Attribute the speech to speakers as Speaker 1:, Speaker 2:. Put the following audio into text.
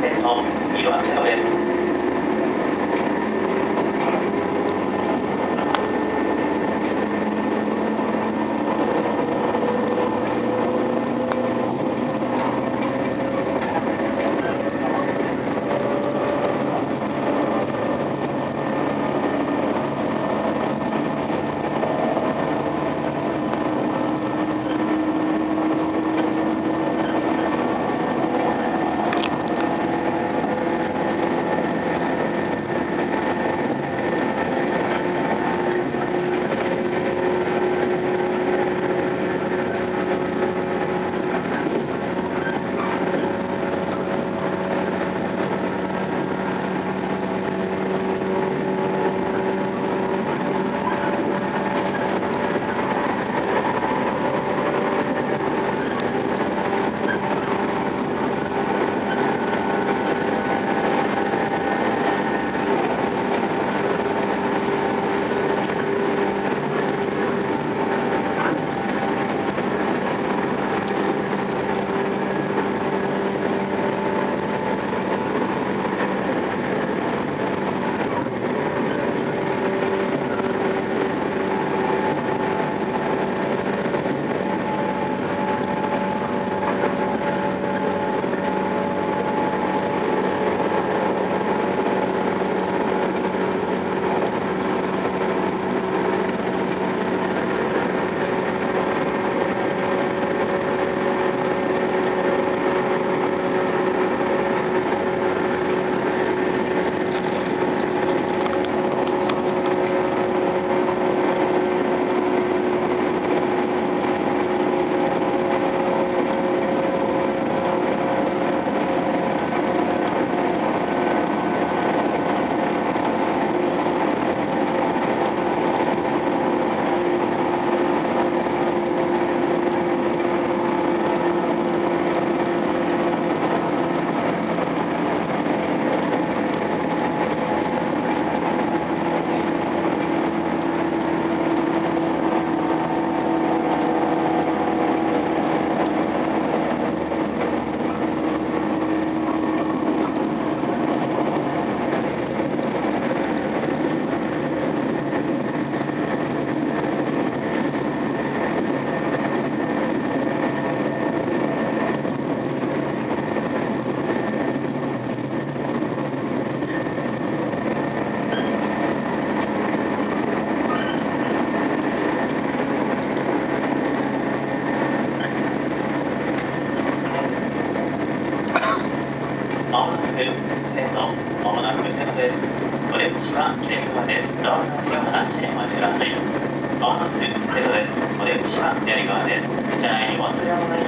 Speaker 1: 線の色あせです。線路、まもなく線です。お出口は左側です。ドアの開け放しお待ちください。まもなく線路です。お出口は左側です。車内に忘れ物ないようご注意ください。